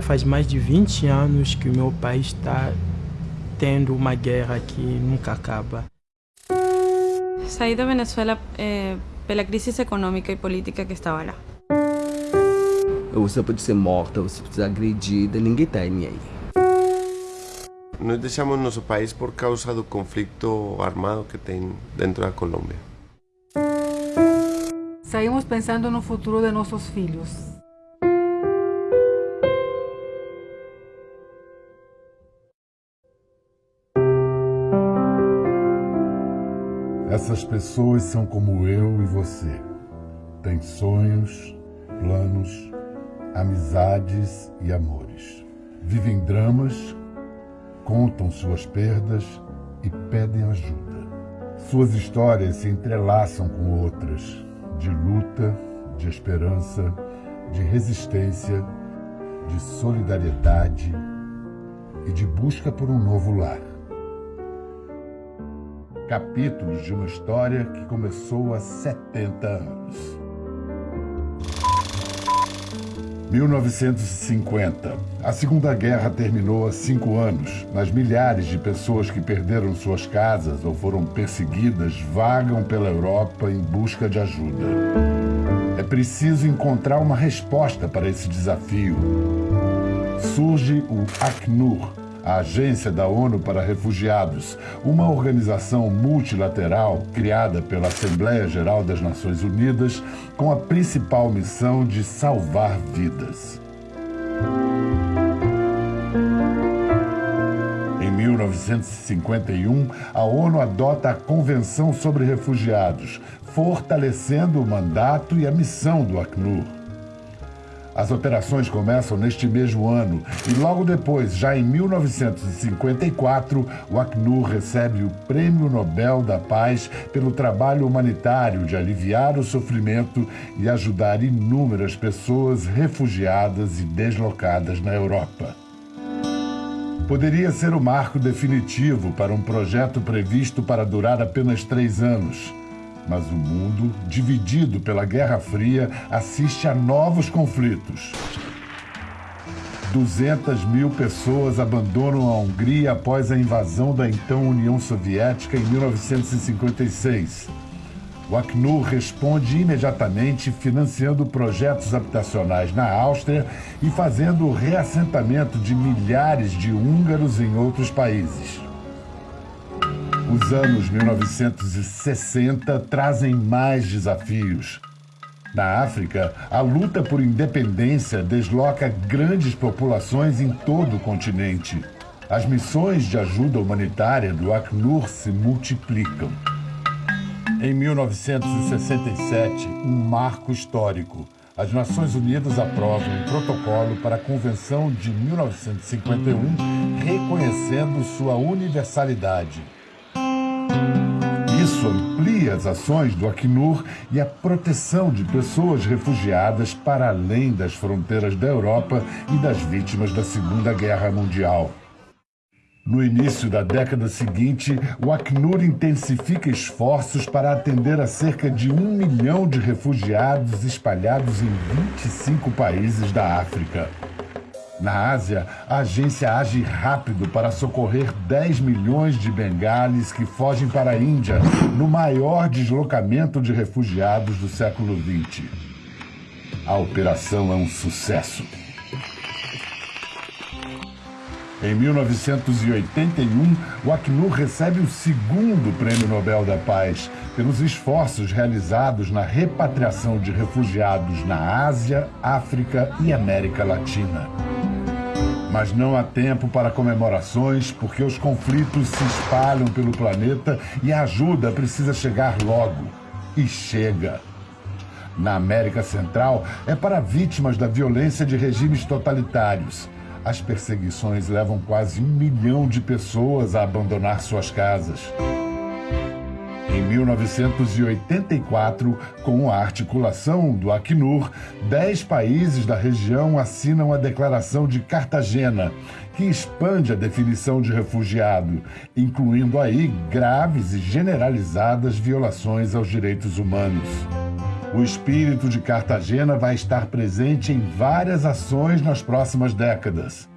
Já faz mais de 20 anos que o meu país está tendo uma guerra que nunca acaba. Saí da Venezuela eh, pela crise econômica e política que estava lá. Você pode ser morta, você pode ser agredida, ninguém está nem aí. Nós deixamos nosso país por causa do conflito armado que tem dentro da Colômbia. Saímos pensando no futuro de nossos filhos. Essas pessoas são como eu e você. Têm sonhos, planos, amizades e amores. Vivem dramas, contam suas perdas e pedem ajuda. Suas histórias se entrelaçam com outras, de luta, de esperança, de resistência, de solidariedade e de busca por um novo lar capítulos de uma história que começou há 70 anos. 1950. A Segunda Guerra terminou há cinco anos, mas milhares de pessoas que perderam suas casas ou foram perseguidas vagam pela Europa em busca de ajuda. É preciso encontrar uma resposta para esse desafio. Surge o Acnur, a Agência da ONU para Refugiados, uma organização multilateral criada pela Assembleia Geral das Nações Unidas com a principal missão de salvar vidas. Em 1951, a ONU adota a Convenção sobre Refugiados, fortalecendo o mandato e a missão do Acnur. As operações começam neste mesmo ano e logo depois, já em 1954, o Acnur recebe o Prêmio Nobel da Paz pelo trabalho humanitário de aliviar o sofrimento e ajudar inúmeras pessoas refugiadas e deslocadas na Europa. Poderia ser o marco definitivo para um projeto previsto para durar apenas três anos mas o mundo, dividido pela Guerra Fria, assiste a novos conflitos. 200 mil pessoas abandonam a Hungria após a invasão da então União Soviética em 1956. O Acnur responde imediatamente financiando projetos habitacionais na Áustria e fazendo o reassentamento de milhares de húngaros em outros países. Os anos 1960 trazem mais desafios. Na África, a luta por independência desloca grandes populações em todo o continente. As missões de ajuda humanitária do Acnur se multiplicam. Em 1967, um marco histórico. As Nações Unidas aprovam um protocolo para a Convenção de 1951, reconhecendo sua universalidade. Isso amplia as ações do Acnur e a proteção de pessoas refugiadas para além das fronteiras da Europa e das vítimas da Segunda Guerra Mundial. No início da década seguinte, o Acnur intensifica esforços para atender a cerca de um milhão de refugiados espalhados em 25 países da África. Na Ásia, a agência age rápido para socorrer 10 milhões de bengalis que fogem para a Índia, no maior deslocamento de refugiados do século XX. A operação é um sucesso. Em 1981, o Acnur recebe o segundo Prêmio Nobel da Paz pelos esforços realizados na repatriação de refugiados na Ásia, África e América Latina. Mas não há tempo para comemorações porque os conflitos se espalham pelo planeta e a ajuda precisa chegar logo. E chega. Na América Central, é para vítimas da violência de regimes totalitários. As perseguições levam quase um milhão de pessoas a abandonar suas casas. Em 1984, com a articulação do Acnur, dez países da região assinam a Declaração de Cartagena, que expande a definição de refugiado, incluindo aí graves e generalizadas violações aos direitos humanos. O espírito de Cartagena vai estar presente em várias ações nas próximas décadas.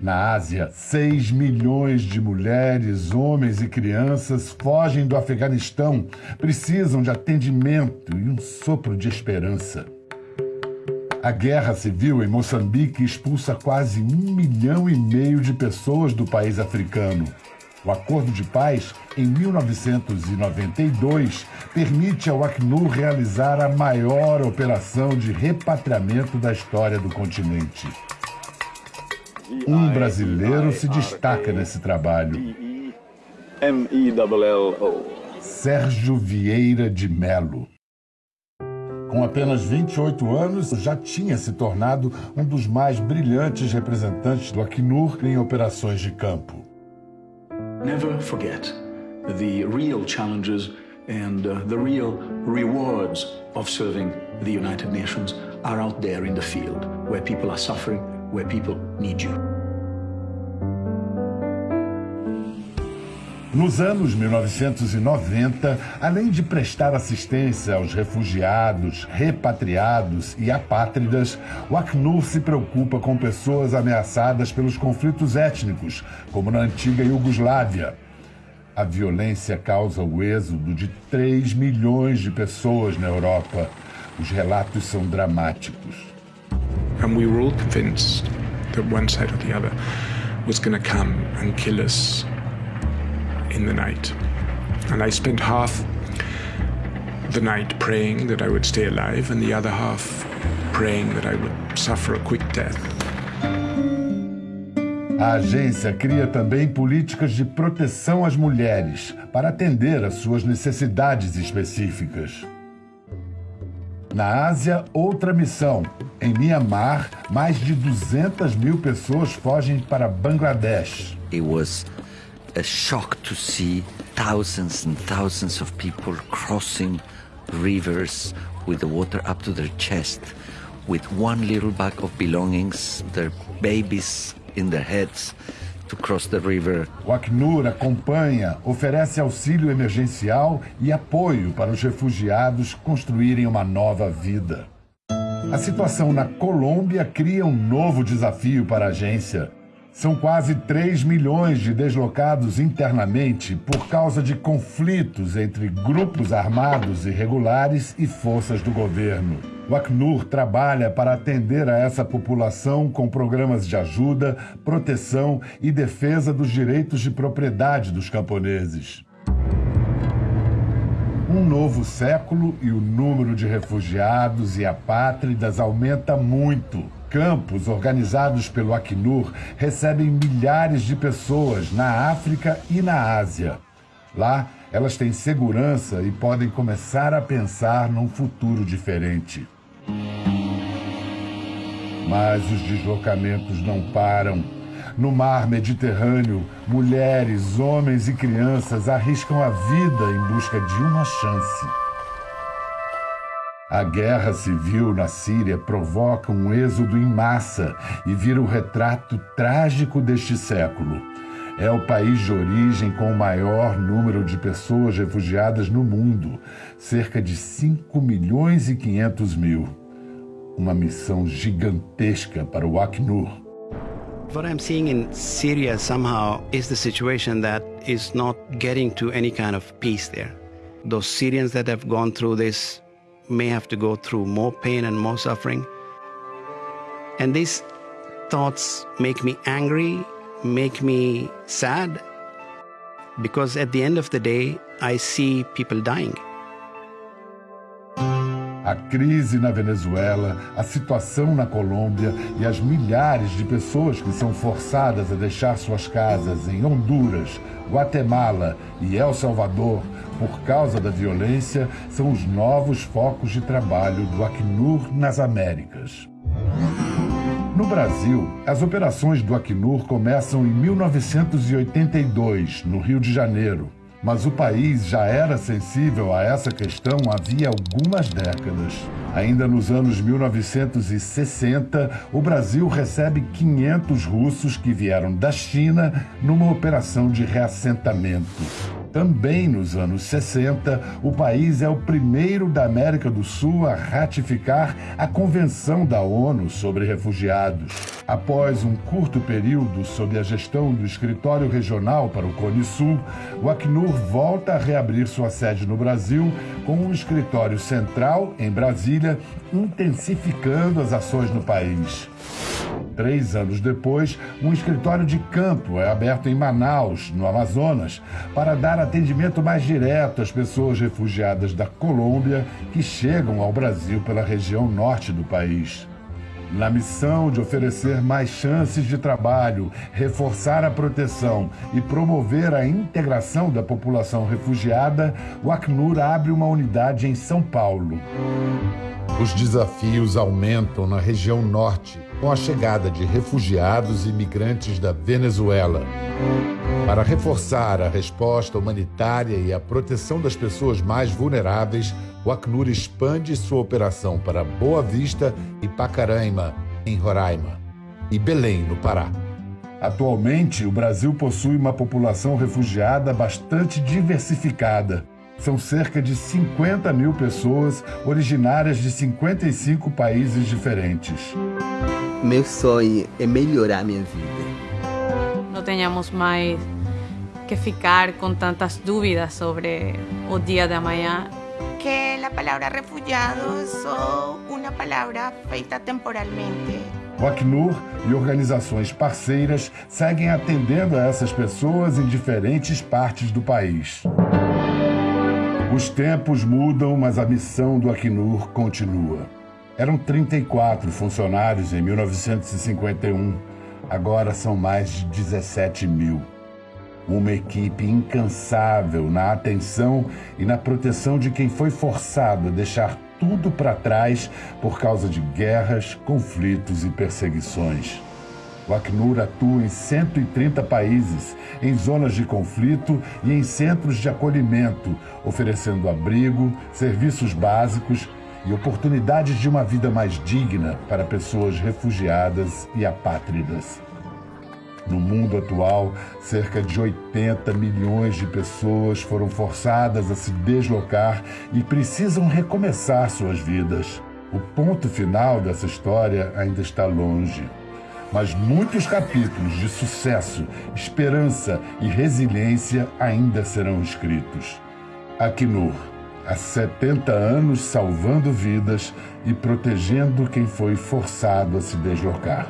Na Ásia, 6 milhões de mulheres, homens e crianças fogem do Afeganistão, precisam de atendimento e um sopro de esperança. A guerra civil em Moçambique expulsa quase um milhão e meio de pessoas do país africano. O Acordo de Paz, em 1992, permite ao Acnur realizar a maior operação de repatriamento da história do continente. Um brasileiro se destaca nesse trabalho. Sérgio Vieira de Melo. Com apenas 28 anos, já tinha se tornado um dos mais brilhantes representantes do Acnur em operações de campo. Never forget the real challenges and uh, the real rewards of serving the United Nations are out there in the field, where people are suffering, where people need you. Nos anos 1990, além de prestar assistência aos refugiados, repatriados e apátridas, o Acnur se preocupa com pessoas ameaçadas pelos conflitos étnicos, como na antiga Iugoslávia. A violência causa o êxodo de 3 milhões de pessoas na Europa. Os relatos são dramáticos. And we were all convinced that one side or the other was going to come and kill us in the night. And I spent half the night praying that I would stay alive, and the other half praying that I would suffer a quick death. A agência cria também políticas de proteção às mulheres para atender às suas necessidades específicas. Na Ásia, outra missão. Em Myanmar, mais de 200 mil pessoas fogem para Bangladesh. It was a shock to see thousands and thousands of people crossing rivers with the water up to their chest, with one little bag of belongings, their babies in their heads, to cross the river. O Acnur acompanha, oferece auxílio emergencial e apoio para os refugiados construírem uma nova vida. A situação na Colômbia cria um novo desafio para a agência. São quase 3 milhões de deslocados internamente por causa de conflitos entre grupos armados irregulares e forças do governo. O Acnur trabalha para atender a essa população com programas de ajuda, proteção e defesa dos direitos de propriedade dos camponeses. Um novo século e o número de refugiados e apátridas aumenta muito. Campos organizados pelo Acnur recebem milhares de pessoas na África e na Ásia. Lá, elas têm segurança e podem começar a pensar num futuro diferente. Mas os deslocamentos não param. No mar Mediterrâneo, mulheres, homens e crianças arriscam a vida em busca de uma chance. A guerra civil na Síria provoca um êxodo em massa e vira o retrato trágico deste século. É o país de origem com o maior número de pessoas refugiadas no mundo, cerca de 5 milhões e 500 mil. Uma missão gigantesca para o Acnur. What I'm seeing in Syria somehow is the situation that is not getting to any kind of peace there. Those Syrians that have gone through this may have to go through more pain and more suffering. And these thoughts make me angry, make me sad, because at the end of the day, I see people dying. A crise na Venezuela, a situação na Colômbia e as milhares de pessoas que são forçadas a deixar suas casas em Honduras, Guatemala e El Salvador por causa da violência são os novos focos de trabalho do Acnur nas Américas. No Brasil, as operações do Acnur começam em 1982, no Rio de Janeiro, mas o país já era sensível a essa questão havia algumas décadas. Ainda nos anos 1960, o Brasil recebe 500 russos que vieram da China numa operação de reassentamento. Também nos anos 60, o país é o primeiro da América do Sul a ratificar a Convenção da ONU sobre Refugiados. Após um curto período sob a gestão do Escritório Regional para o Cone Sul, o Acnur volta a reabrir sua sede no Brasil com um escritório central em Brasília, intensificando as ações no país. Três anos depois, um escritório de campo é aberto em Manaus, no Amazonas, para dar atendimento mais direto às pessoas refugiadas da Colômbia que chegam ao Brasil pela região norte do país. Na missão de oferecer mais chances de trabalho, reforçar a proteção e promover a integração da população refugiada, o Acnur abre uma unidade em São Paulo. Os desafios aumentam na região norte com a chegada de refugiados e migrantes da Venezuela. Para reforçar a resposta humanitária e a proteção das pessoas mais vulneráveis, o Acnur expande sua operação para Boa Vista e Pacaraima, em Roraima, e Belém, no Pará. Atualmente, o Brasil possui uma população refugiada bastante diversificada. São cerca de 50 mil pessoas originárias de 55 países diferentes. Meu sonho é melhorar minha vida. Não tenhamos mais que ficar com tantas dúvidas sobre o dia de amanhã. Que a palavra refugiado é só uma palavra feita temporalmente. O Acnur e organizações parceiras seguem atendendo a essas pessoas em diferentes partes do país. Os tempos mudam, mas a missão do Acnur continua. Eram 34 funcionários em 1951, agora são mais de 17 mil. Uma equipe incansável na atenção e na proteção de quem foi forçado a deixar tudo para trás por causa de guerras, conflitos e perseguições. O Acnur atua em 130 países, em zonas de conflito e em centros de acolhimento, oferecendo abrigo, serviços básicos e oportunidades de uma vida mais digna para pessoas refugiadas e apátridas. No mundo atual, cerca de 80 milhões de pessoas foram forçadas a se deslocar e precisam recomeçar suas vidas. O ponto final dessa história ainda está longe mas muitos capítulos de sucesso, esperança e resiliência ainda serão escritos. Acnur, há 70 anos salvando vidas e protegendo quem foi forçado a se deslocar.